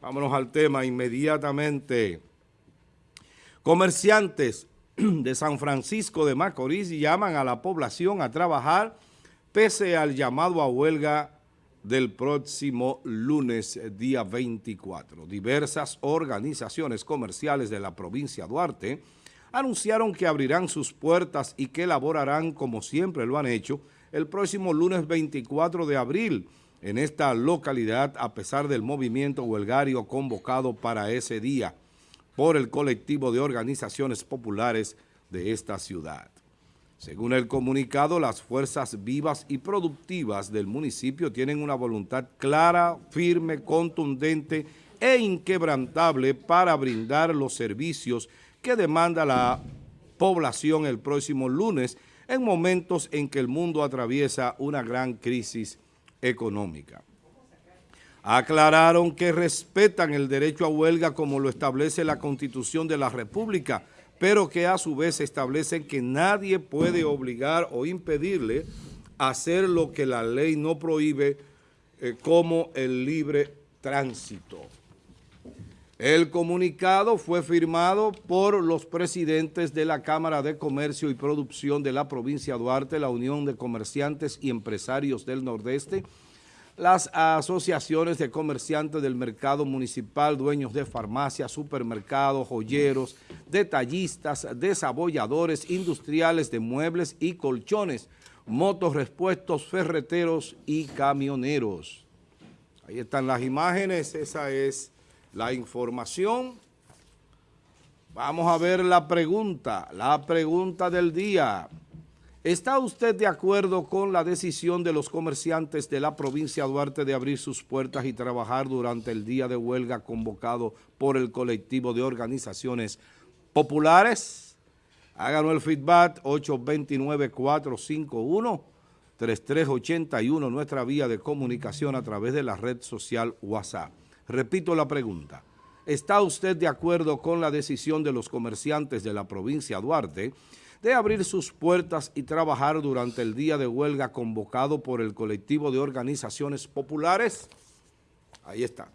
Vámonos al tema inmediatamente. Comerciantes de San Francisco de Macorís llaman a la población a trabajar pese al llamado a huelga del próximo lunes, día 24. Diversas organizaciones comerciales de la provincia de Duarte anunciaron que abrirán sus puertas y que elaborarán, como siempre lo han hecho, el próximo lunes 24 de abril en esta localidad a pesar del movimiento huelgario convocado para ese día por el colectivo de organizaciones populares de esta ciudad. Según el comunicado, las fuerzas vivas y productivas del municipio tienen una voluntad clara, firme, contundente e inquebrantable para brindar los servicios que demanda la población el próximo lunes en momentos en que el mundo atraviesa una gran crisis económica. Aclararon que respetan el derecho a huelga como lo establece la Constitución de la República, pero que a su vez establecen que nadie puede obligar o impedirle hacer lo que la ley no prohíbe eh, como el libre tránsito. El comunicado fue firmado por los presidentes de la Cámara de Comercio y Producción de la provincia de Duarte, la Unión de Comerciantes y Empresarios del Nordeste, las asociaciones de comerciantes del mercado municipal, dueños de farmacias, supermercados, joyeros, detallistas, desabolladores, industriales de muebles y colchones, motos, respuestos, ferreteros y camioneros. Ahí están las imágenes, esa es la información. Vamos a ver la pregunta, la pregunta del día. ¿Está usted de acuerdo con la decisión de los comerciantes de la provincia de Duarte de abrir sus puertas y trabajar durante el día de huelga convocado por el colectivo de organizaciones populares? Háganos el feedback 829-451-3381, nuestra vía de comunicación a través de la red social WhatsApp. Repito la pregunta. ¿Está usted de acuerdo con la decisión de los comerciantes de la provincia Duarte de abrir sus puertas y trabajar durante el día de huelga convocado por el colectivo de organizaciones populares? Ahí está.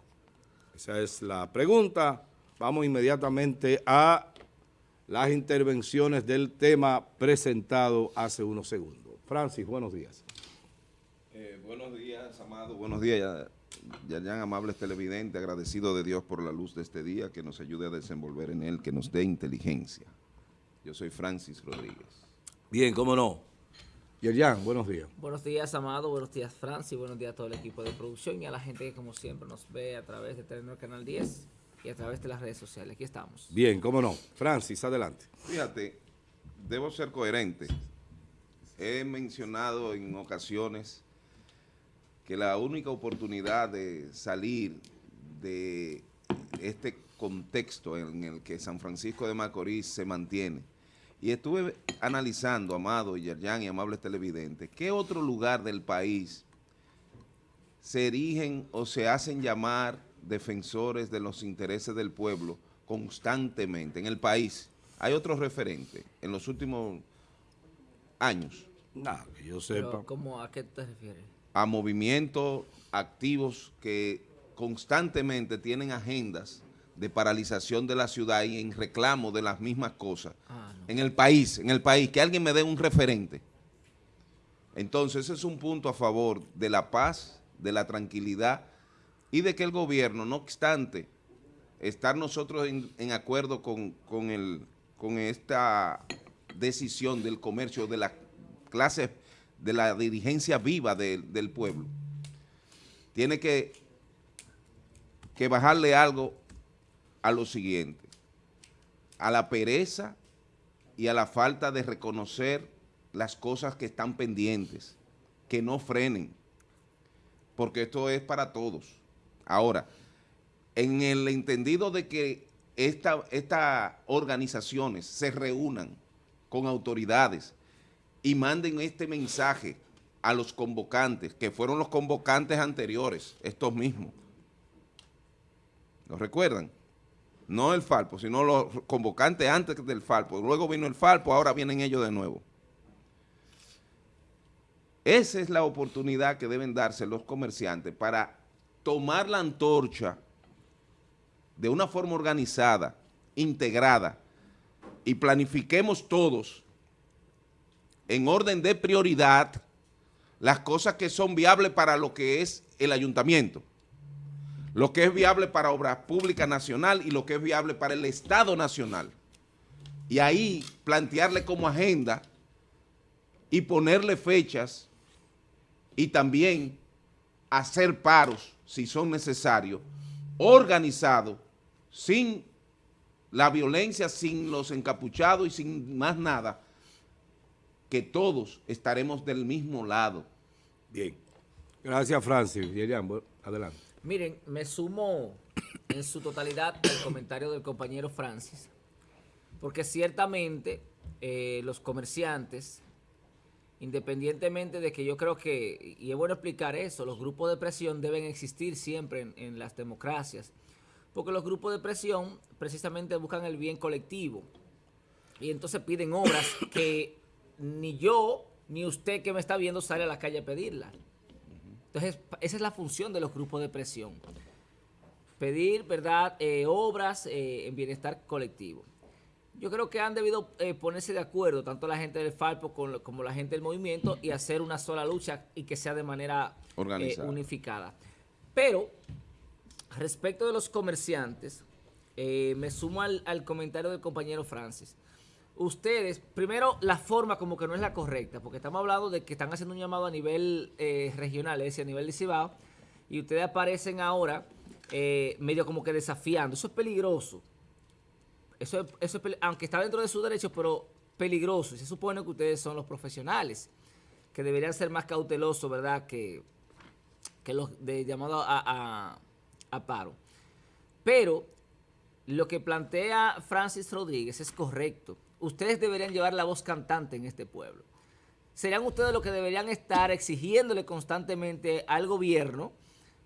Esa es la pregunta. Vamos inmediatamente a las intervenciones del tema presentado hace unos segundos. Francis, buenos días. Eh, buenos días, Amado. Buenos días, Yayan, amables televidentes, agradecido de Dios por la luz de este día, que nos ayude a desenvolver en él, que nos dé inteligencia. Yo soy Francis Rodríguez. Bien, cómo no. Yerjan, buenos días. Buenos días, Amado. Buenos días, Francis. Buenos días a todo el equipo de producción y a la gente que, como siempre, nos ve a través de Telenor Canal 10 y a través de las redes sociales. Aquí estamos. Bien, cómo no. Francis, adelante. Fíjate, debo ser coherente. He mencionado en ocasiones que la única oportunidad de salir de este contexto en el que San Francisco de Macorís se mantiene, y estuve analizando, Amado, Yerjan y amables televidentes, qué otro lugar del país se erigen o se hacen llamar defensores de los intereses del pueblo constantemente en el país. ¿Hay otro referente en los últimos años? Nada, que yo sepa. ¿Cómo, ¿A qué te refieres? A movimientos activos que constantemente tienen agendas de paralización de la ciudad y en reclamo de las mismas cosas. Ah, en el país, en el país, que alguien me dé un referente. Entonces, ese es un punto a favor de la paz, de la tranquilidad y de que el gobierno, no obstante, estar nosotros en, acuerdo con, con, el, con esta decisión del comercio de la clase de la dirigencia viva del pueblo, tiene que, que bajarle algo a lo siguiente, a la pereza y a la falta de reconocer las cosas que están pendientes, que no frenen, porque esto es para todos. Ahora, en el entendido de que estas organizaciones se reúnan con autoridades, y manden este mensaje a los convocantes, que fueron los convocantes anteriores, estos mismos. ¿Lo recuerdan? No el Falpo, sino los convocantes antes del Falpo. Luego vino el Falpo, ahora vienen ellos de nuevo. Esa es la oportunidad que deben darse los comerciantes para tomar la antorcha de una forma organizada, integrada, y planifiquemos todos en orden de prioridad las cosas que son viables para lo que es el ayuntamiento, lo que es viable para obras públicas nacional y lo que es viable para el Estado nacional. Y ahí plantearle como agenda y ponerle fechas y también hacer paros, si son necesarios, organizados, sin la violencia, sin los encapuchados y sin más nada, que todos estaremos del mismo lado. Bien. Gracias, Francis. adelante. Miren, me sumo en su totalidad al comentario del compañero Francis, porque ciertamente eh, los comerciantes, independientemente de que yo creo que, y es bueno explicar eso, los grupos de presión deben existir siempre en las democracias, porque los grupos de presión precisamente buscan el bien colectivo y entonces piden obras que ni yo ni usted que me está viendo sale a la calle a pedirla. Entonces, esa es la función de los grupos de presión. Pedir, ¿verdad?, eh, obras eh, en bienestar colectivo. Yo creo que han debido eh, ponerse de acuerdo, tanto la gente del Falpo como la gente del movimiento, y hacer una sola lucha y que sea de manera unificada. Pero, respecto de los comerciantes, me sumo al, al comentario del compañero Francis ustedes, primero la forma como que no es la correcta, porque estamos hablando de que están haciendo un llamado a nivel eh, regional, es decir, a nivel de Cibao, y ustedes aparecen ahora eh, medio como que desafiando. Eso es peligroso. Eso, eso es, aunque está dentro de sus derechos, pero peligroso. Y se supone que ustedes son los profesionales, que deberían ser más cautelosos, ¿verdad?, que, que los de llamado a, a paro. Pero lo que plantea Francis Rodríguez es correcto ustedes deberían llevar la voz cantante en este pueblo. Serían ustedes los que deberían estar exigiéndole constantemente al gobierno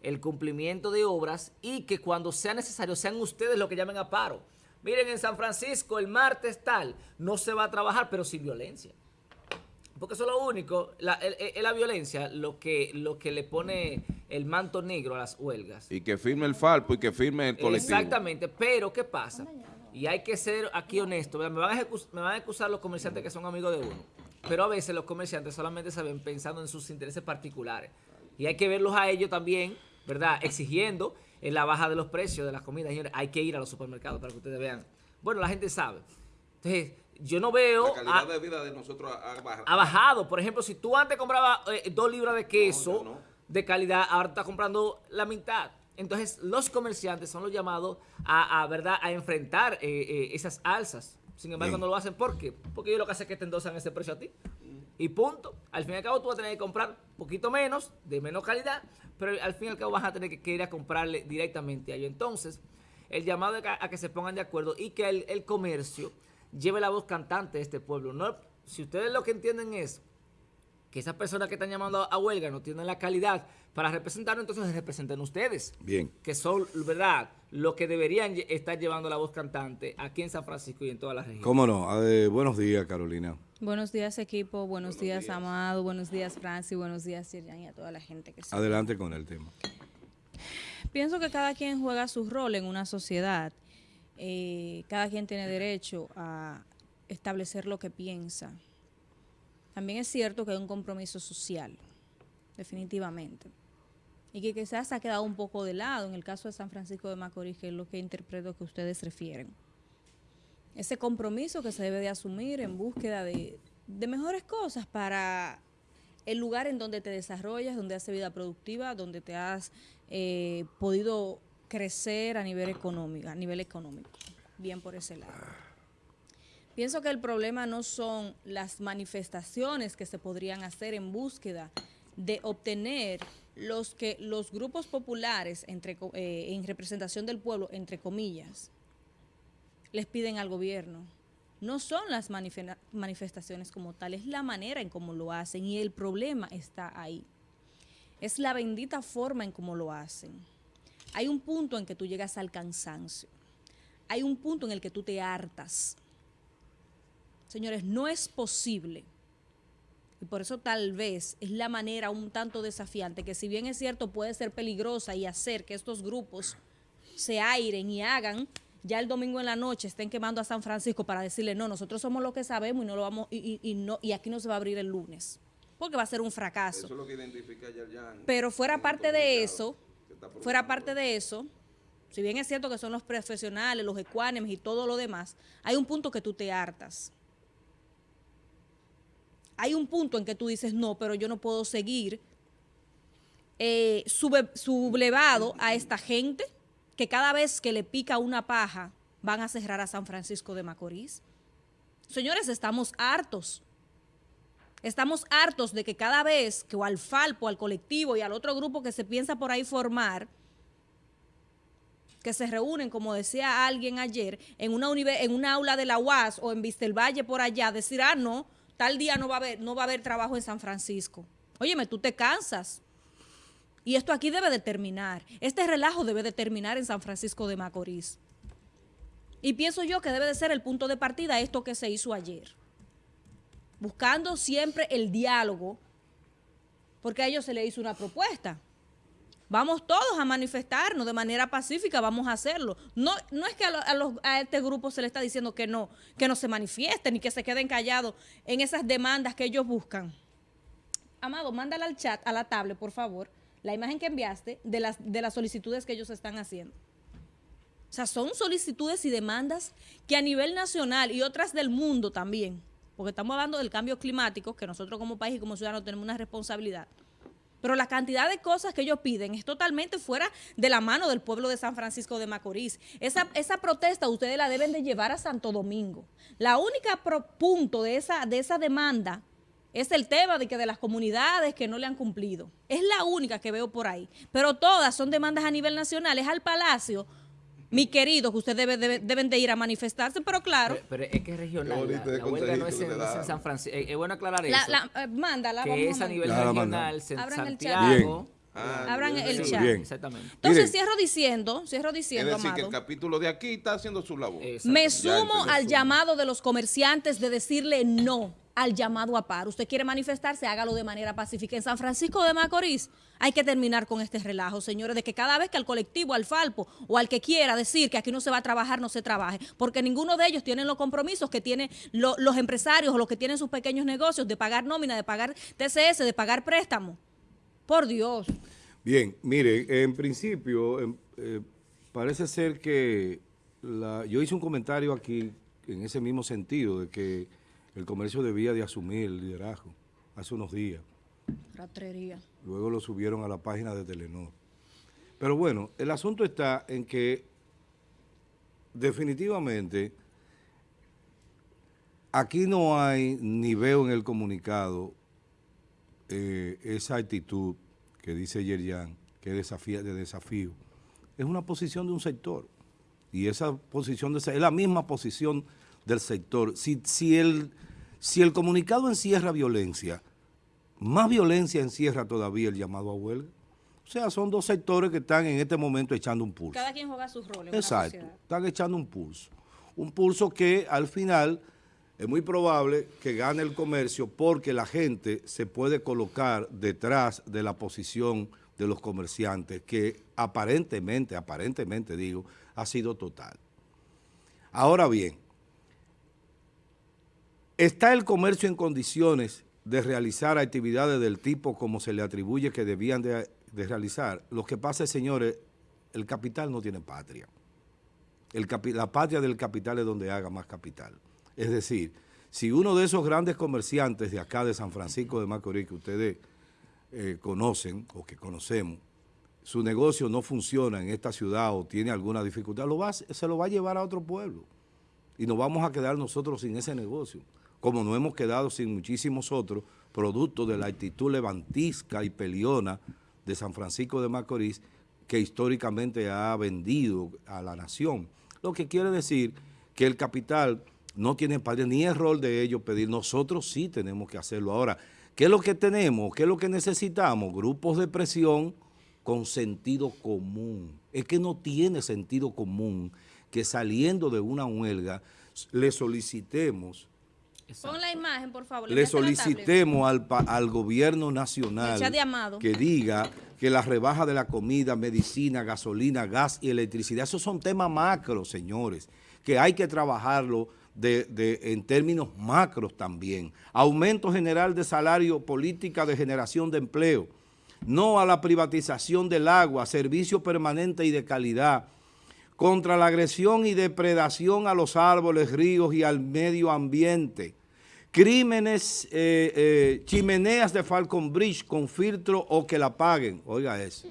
el cumplimiento de obras y que cuando sea necesario sean ustedes los que llamen a paro. Miren, en San Francisco el martes tal, no se va a trabajar, pero sin violencia. Porque eso es lo único, es la, violencia lo que, lo que le pone el manto negro a las huelgas. Y que firme el Falpo y que firme el colectivo. Exactamente, pero ¿qué pasa? Y hay que ser aquí honesto. Me van, a me van a excusar los comerciantes que son amigos de uno. Pero a veces los comerciantes solamente saben pensando en sus intereses particulares. Y hay que verlos a ellos también, ¿verdad? Exigiendo en la baja de los precios de las comidas. Señores, hay que ir a los supermercados para que ustedes vean. Bueno, la gente sabe. Entonces, yo no veo... La calidad de vida de nosotros ha, bajado. Ha bajado. Por ejemplo, si tú antes comprabas eh, dos libras de queso de calidad, ahora estás comprando la mitad. Entonces, los comerciantes son los llamados a, ¿verdad? a enfrentar eh, eh, esas alzas. Sin embargo, no lo hacen. ¿Por qué? Porque ellos lo que hacen es que te endosan ese precio a ti. Y punto. Al fin y al cabo, tú vas a tener que comprar un poquito menos, de menos calidad, pero al fin y al cabo vas a tener que, ir a comprarle directamente a ellos. Entonces, el llamado a, que se pongan de acuerdo y que el, comercio lleve la voz cantante de este pueblo. No, si ustedes lo que entienden es que esas personas que están llamando a huelga no tienen la calidad para representarnos, entonces representen ustedes. Bien. Que son, ¿verdad?, lo que deberían estar llevando la voz cantante aquí en San Francisco y en toda la región. ¿Cómo no? buenos días, Carolina. Buenos días, equipo. Buenos, días, Amado. Buenos días, Francis. Buenos días, Sirian y a toda la gente que Adelante con el tema. Pienso que cada quien juega su rol en una sociedad. Eh, cada quien tiene derecho a establecer lo que piensa también es cierto que hay un compromiso social, definitivamente. Y que quizás ha quedado un poco de lado en el caso de San Francisco de Macorís, que es lo que interpreto que ustedes refieren. Ese compromiso que se debe de asumir en búsqueda de, mejores cosas para el lugar en donde te desarrollas, donde haces vida productiva, donde te has eh, podido crecer a nivel económico, a nivel económico. Bien por ese lado. Pienso que el problema no son las manifestaciones que se podrían hacer en búsqueda de obtener los que los grupos populares entre, eh, en representación del pueblo, entre comillas, les piden al gobierno. No son las manifestaciones como tal, es la manera en cómo lo hacen y el problema está ahí. Es la bendita forma en cómo lo hacen. Hay un punto en que tú llegas al cansancio. Hay un punto en el que tú te hartas Señores, no es posible. Y por eso tal vez es la manera un tanto desafiante, que si bien es cierto puede ser peligrosa y hacer que estos grupos se airen y hagan ya el domingo en la noche estén quemando a San Francisco para decirle, no, nosotros somos lo que sabemos y no lo vamos y, y- y no y aquí no se va a abrir el lunes, porque va a ser un fracaso. Eso es lo que identifica Yerjan. Pero fuera parte de eso, fuera parte de eso, si bien es cierto que son los profesionales, los ecuánimes y todo lo demás, hay un punto que tú te hartas. Hay un punto en que tú dices, no, pero yo no puedo seguir eh, sublevado a esta gente que cada vez que le pica una paja van a cerrar a San Francisco de Macorís. Señores, estamos hartos. Estamos hartos de que cada vez que al Falpo, al colectivo y al otro grupo que se piensa por ahí formar, que se reúnen, como decía alguien ayer, en una, en una aula de la UAS o en Vistelvalle por allá, decir, ah, no, tal día no va a haber, no va a haber trabajo en San Francisco. Óyeme, tú te cansas. Y esto aquí debe de terminar. Este relajo debe de terminar en San Francisco de Macorís. Y pienso yo que debe de ser el punto de partida esto que se hizo ayer. Buscando siempre el diálogo, porque a ellos se les hizo una propuesta. Vamos todos a manifestarnos de manera pacífica, vamos a hacerlo. No, no es que a, este grupo se le está diciendo que no, que no se manifiesten ni que se queden callados en esas demandas que ellos buscan. Amado, mándale al chat, a la tablet, por favor, la imagen que enviaste de las, de las solicitudes que ellos están haciendo. O sea, son solicitudes y demandas que a nivel nacional y otras del mundo también, porque estamos hablando del cambio climático, que nosotros como país y como ciudadanos tenemos una responsabilidad. Pero la cantidad de cosas que ellos piden es totalmente fuera de la mano del pueblo de San Francisco de Macorís. Esa, esa protesta ustedes la deben de llevar a Santo Domingo. La única punto de esa, de esa demanda es el tema de que de las comunidades que no le han cumplido. Es la única que veo por ahí. Pero todas son demandas a nivel nacional. Es al Palacio, mi querido, que ustedes debe- debe- deben de ir a manifestarse, pero claro, Pero, pero es que es regional. La, la huelga no es en, es. San Francisco. Es, es bueno aclarar la, eso. la- eh, mándala, que vamos es a nivel la regional, mandamos. San- Abran el chat. Santiago. Ah, Abran bien, el chat. Bien. Exactamente. Entonces Miren. cierro diciendo, cierro Es diciendo, decir, que el capítulo de aquí está haciendo su labor. Me sumo al llamado de los comerciantes de decirle no al llamado a paro. Usted quiere manifestarse, hágalo de manera pacífica. En San Francisco de Macorís hay que terminar con este relajo, señores, de que cada vez que al colectivo, al Falpo o al que quiera decir que aquí no se va a trabajar, no se trabaje, porque ninguno de ellos tienen los compromisos que tienen lo- los empresarios o los que tienen sus pequeños negocios de pagar nómina, de pagar TCS, de pagar préstamo. Por Dios. Bien, mire, en principio em, eh, parece ser que la- yo hice un comentario aquí en ese mismo sentido de que el comercio debía de asumir el liderazgo hace unos días. Ratrería. Luego lo subieron a la página de Telenor. Pero bueno, el asunto está en que definitivamente aquí no hay, ni veo en el comunicado, eh, esa actitud que dice Yerjan, que desafía, de desafío. Es una posición de un sector. Y esa posición de, es la misma posición del sector. Si, si, el, si el comunicado encierra violencia, más violencia encierra todavía el llamado a huelga. O sea, son dos sectores que están en este momento echando un pulso. Cada quien juega su rol en una Exacto, están echando un pulso. Un pulso que al final es muy probable que gane el comercio porque la gente se puede colocar detrás de la posición de los comerciantes que aparentemente, aparentemente digo, ha sido total. Ahora bien, ¿está el comercio en condiciones de realizar actividades del tipo como se le atribuye que debían de, realizar? Lo que pasa es, señores, el capital no tiene patria. La patria del capital es donde haga más capital. Es decir, si uno de esos grandes comerciantes de acá de San Francisco de Macorís que ustedes eh, conocen o que conocemos, su negocio no funciona en esta ciudad o tiene alguna dificultad, lo se lo va a llevar a otro pueblo. Y nos vamos a quedar nosotros sin ese negocio, como nos hemos quedado sin muchísimos otros, producto de la actitud levantisca y peliona de San Francisco de Macorís, que históricamente ha vendido a la nación. Lo que quiere decir que el capital no tiene padre, ni es rol de ellos pedir, nosotros sí tenemos que hacerlo. Ahora, ¿qué es lo que tenemos? ¿Qué es lo que necesitamos? Grupos de presión con sentido común. Es que no tiene sentido común que saliendo de una huelga le solicitemos Pon la imagen, por favor. le solicitemos al, al gobierno nacional que diga que la rebaja de la comida, medicina, gasolina, gas y electricidad, esos son temas macros, señores, que hay que trabajarlo de, de- en términos macros también. Aumento general de salario, política de generación de empleo, no a la privatización del agua, servicio permanente y de calidad, contra la agresión y depredación a los árboles, ríos y al medio ambiente. Crímenes, eh, eh, chimeneas de Falcon Bridge con filtro o que la paguen. Oiga eso.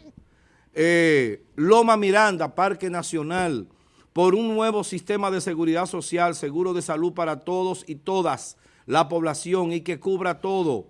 Eh, Loma Miranda, Parque Nacional, por un nuevo sistema de seguridad social, seguro de salud para todos y todas, la población y que cubra todo.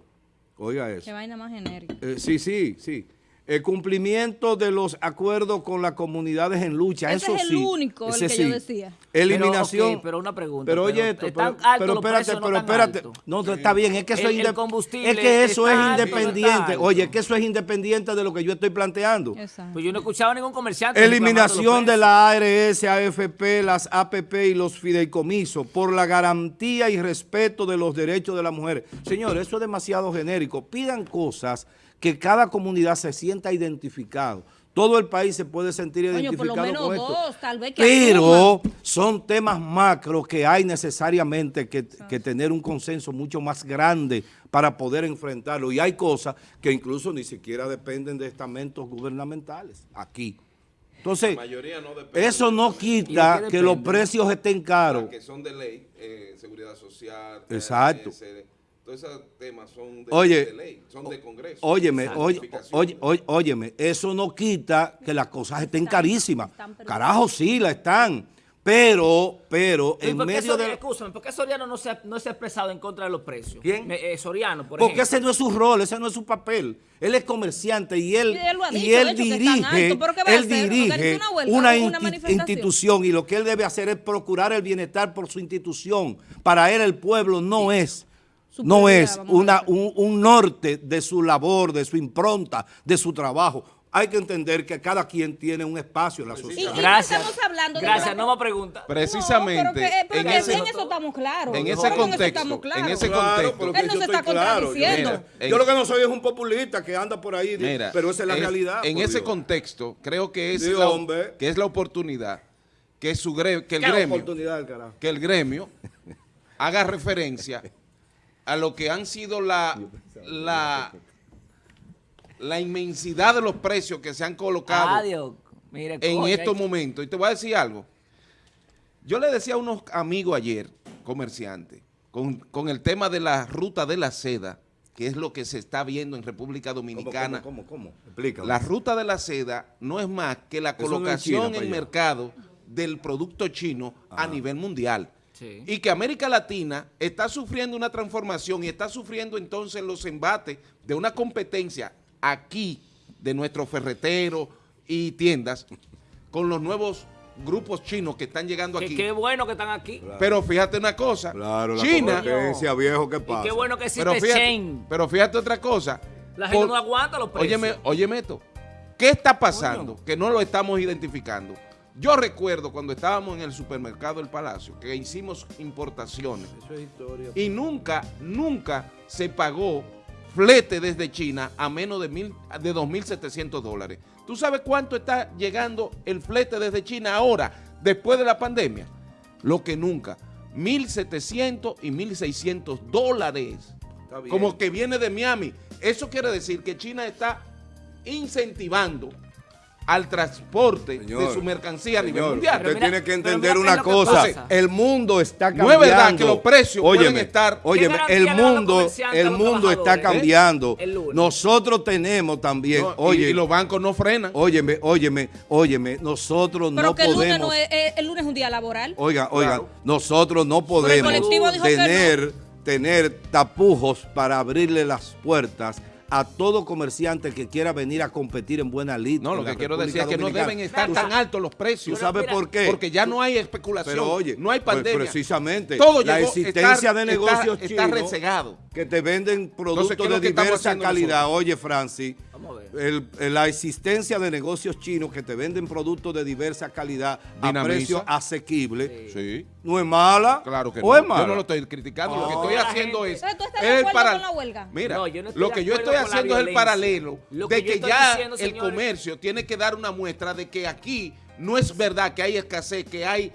Oiga eso. Qué vaina más genérica. Sí, sí, sí. El cumplimiento de los acuerdos con las comunidades en lucha. Ese eso es el sí, único, el que yo decía. Eliminación. Pero, una pregunta, Pero oye pero esto, ¿están pero, pero espérate, no pero espérate. No, está bien, es que eso El- es el inde- combustible Es que eso es independiente. Oye, es que eso es independiente de lo que yo estoy planteando. Exacto. Pues yo no he escuchado a ningún comerciante. Eliminación de la ARS, AFP, las APP y los fideicomisos por la garantía y respeto de los derechos de la mujer. Señores, eso es demasiado genérico. Pidan cosas que cada comunidad se sienta identificado. Todo el país se puede sentir Coño, identificado por lo menos con esto. dos, tal vez que Pero son temas macros que hay necesariamente que, que tener un consenso mucho más grande para poder enfrentarlo. Y hay cosas que incluso ni siquiera dependen de estamentos gubernamentales aquí. Entonces, mayoría no depende eso no ¿Y quita que los precios estén caros. que son de ley, eh, seguridad social, Exacto. TRS, todos esos temas son de, Oye, de ley, son de Congreso. Óyeme, oye, oye, óyeme, eso no quita que las cosas estén carísimas. están, Carajo, sí, la están. Pero, pero, ¿Y en por qué medio Soriano, de... escúchame, ¿por qué Soriano no se, ha, no se ha expresado en contra de los precios? ¿Quién? Me- eh, Soriano, por Porque ejemplo. ese no es su rol, ese no es su papel. Él es comerciante y él, Y él y hecho, dirige, altos. ¿Pero qué va a él dirige ¿Organiza una institución y lo que él debe hacer es procurar el bienestar por su institución. Para él el pueblo no es, no es una, un, un norte de su labor, de su impronta, de su trabajo. Hay que entender que cada quien tiene un espacio en la Y, y sociedad. Gracias. estamos hablando de Gracias, no me pregunta. Precisamente No, pero que, pero en que ese, en eso estamos claros. en ¿Cómo ese contexto, estamos claros? en ese contexto, Él no yo se está claro. contradiciendo. Mira, En- yo lo que no soy es un populista que anda por ahí, Mira, pero esa es la es- realidad. En ese Dios. contexto, creo que es, Sí, la, hombre. que es la oportunidad que, su que el ¿Qué gremio que el gremio haga referencia a lo que han sido la, la, la inmensidad de los precios que se han colocado Adiós. Mire, en estos momentos. Y te voy a decir algo. Yo le decía a unos amigos ayer, comerciantes, con, con el tema de la ruta de la seda, que es lo que se está viendo en República ¿Cómo, Dominicana. cómo, cómo, cómo? Explícame. La ruta de la seda no es más que la no colocación en mercado del producto chino a nivel mundial. Sí. Y que América Latina está sufriendo una transformación y está sufriendo entonces los embates de una competencia aquí de nuestros ferreteros y tiendas con los nuevos grupos chinos que están llegando Que aquí. qué bueno que están aquí. Pero fíjate una cosa, Claro, la China, competencia, viejo, ¿qué Y pasa? qué bueno que pero existe fíjate, pero fíjate otra cosa. La gente Por- no aguanta los precios. Óyeme, óyeme esto. ¿Qué está pasando? Que no lo estamos identificando. Yo recuerdo cuando estábamos en el supermercado del Palacio, que hicimos importaciones Eso es historia. y nunca, nunca se pagó flete desde China a menos de, mil, de 2.700 dólares. ¿Tú sabes cuánto está llegando el flete desde China ahora, después de la pandemia? Lo que nunca. 1.700 y 1.600 dólares. Como que viene de Miami. Eso quiere decir que China está incentivando al transporte Señor, de su mercancía a nivel Señor, mundial. Usted mira- tiene que entender mira una que cosa. pasa. El mundo está No es cambiando. verdad que los precios pueden estar- Óyeme, ¿Qué garantía el mundo, el mundo está eh? cambiando. Lunes. Nosotros tenemos también, No, y- oye, y, los bancos no frenan. óyeme, óyeme, óyeme, nosotros Pero no que el lunes, podemos. no es, eh, el lunes es un día laboral. Oigan, oigan, Claro. nosotros no podemos tener, tener tapujos para abrirle las puertas a todo comerciante que quiera venir a competir en buena lid. No, lo que quiero República decir es que no deben estar tan altos los ¿Tú precios. sabes mira, por qué? Porque ya no hay especulación, Pero oye, no hay pues, pandemia. precisamente, Todo la llegó- existencia de negocios está chinos resegado. que te venden productos ¿qué es lo de diversa calidad. nosotros? Oye, Francis. El- el- la existencia de negocios chinos que te venden productos de diversa calidad a Dinamiza. precio asequible Sí. no es mala. Claro que ¿O no. es mala? Yo no lo estoy criticando. lo que Ah. estoy haciendo gente- es. Entonces, ¿tú estás es de el para- con la huelga? Mira, No, yo no estoy lo de que yo estoy haciendo es el paralelo Lo que de que ya diciendo, el señores- comercio tiene que dar una muestra de que aquí no es verdad que hay escasez, que hay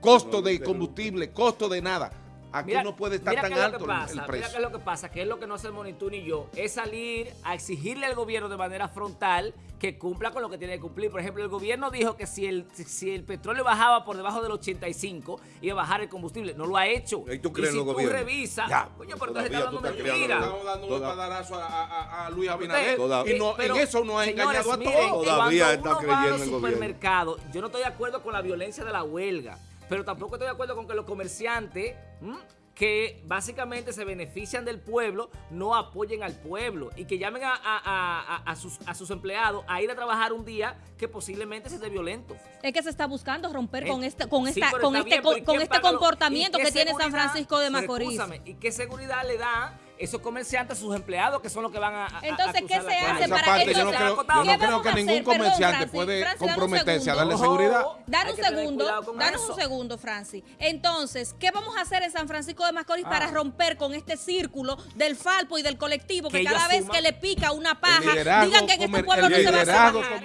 costo de combustible, costo de nada. Aquí Mira- no puede estar mira tan qué alto el- pasa, el Mira precio. qué es lo que pasa, que es lo que no hacemos ni tú ni yo, es salir a exigirle al gobierno de manera frontal que cumpla con lo que tiene que cumplir. Por ejemplo, el gobierno dijo que si el, si el petróleo bajaba por debajo del 85, iba a bajar el combustible. No lo ha hecho. ¿Y tú crees si en los tú revisas, coño, pero entonces está creando mentira. Estamos dando un padarazo a, a- a Luis Abinader. Y no, pero, en eso no ha engañado a miren, todos. Todavía está creyendo en gobierno. yo no estoy de acuerdo con la violencia de la huelga, pero tampoco estoy de acuerdo con que los comerciantes ¿m? que básicamente se benefician del pueblo no apoyen al pueblo y que llamen a, a- a- sus, a sus empleados a ir a trabajar un día que posiblemente se esté violento. Es que se está buscando romper con Eh, este, con sí, esta, con este, bien, con, pero ¿y con este lo- comportamiento que tiene San Francisco de Macorís. ¿Y qué seguridad le da esos comerciantes sus empleados que son los que van a, a- a Entonces, ¿qué se hace para parte yo no creo, yo ¿qué no creo que ningún hacer? Perdón, comerciante Francis, puede Francis, comprometerse a darle seguridad. Ojo, Danos un segundo, danos eso. un segundo, Francis. Entonces, ¿qué vamos a hacer en San Francisco de Macorís Ah. para romper con este círculo del falpo y del colectivo que, Que cada vez que le pica una paja, digan que en este pueblo no se va a hacer